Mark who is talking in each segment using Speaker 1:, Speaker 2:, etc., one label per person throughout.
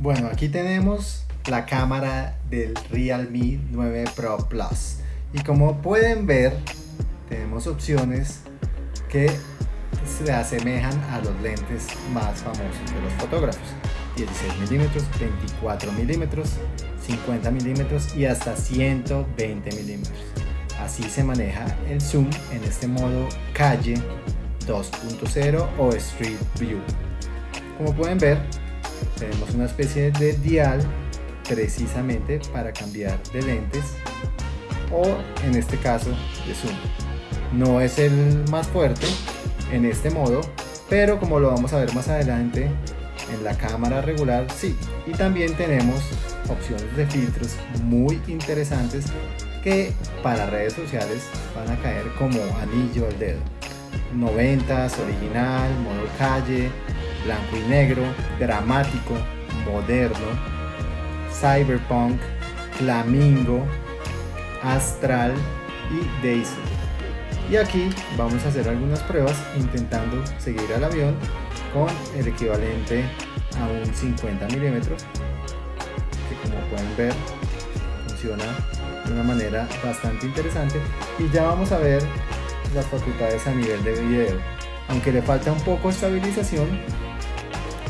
Speaker 1: Bueno, aquí tenemos la cámara del Realme 9 Pro Plus. Y como pueden ver tenemos opciones que se asemejan a los lentes más famosos de los fotógrafos. 16 milímetros, 24 milímetros, 50 milímetros y hasta 120 milímetros. Así se maneja el zoom en este modo calle 2.0 o Street View. Como pueden ver tenemos una especie de dial precisamente para cambiar de lentes o en este caso de zoom. No es el más fuerte en este modo pero como lo vamos a ver más adelante en la cámara regular sí. Y también tenemos opciones de filtros muy interesantes que para redes sociales van a caer como anillo al dedo. 90s original modo calle blanco y negro, dramático, moderno, cyberpunk, flamingo, astral y daisy. Y aquí vamos a hacer algunas pruebas intentando seguir al avión con el equivalente a un 50 milímetros que como pueden ver funciona de una manera bastante interesante y ya vamos a ver las facultades a nivel de video aunque le falta un poco estabilización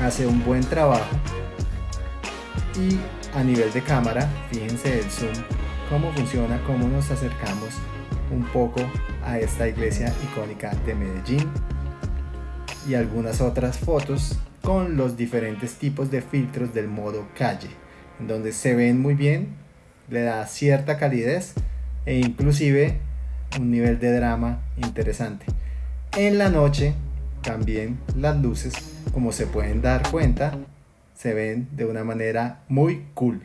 Speaker 1: hace un buen trabajo. Y a nivel de cámara fíjense el zoom cómo funciona cómo nos acercamos un poco a esta iglesia icónica de Medellín y algunas otras fotos con los diferentes tipos de filtros del modo calle en donde se ven muy bien le da cierta calidez e inclusive un nivel de drama interesante en la noche también las luces, como se pueden dar cuenta, se ven de una manera muy cool.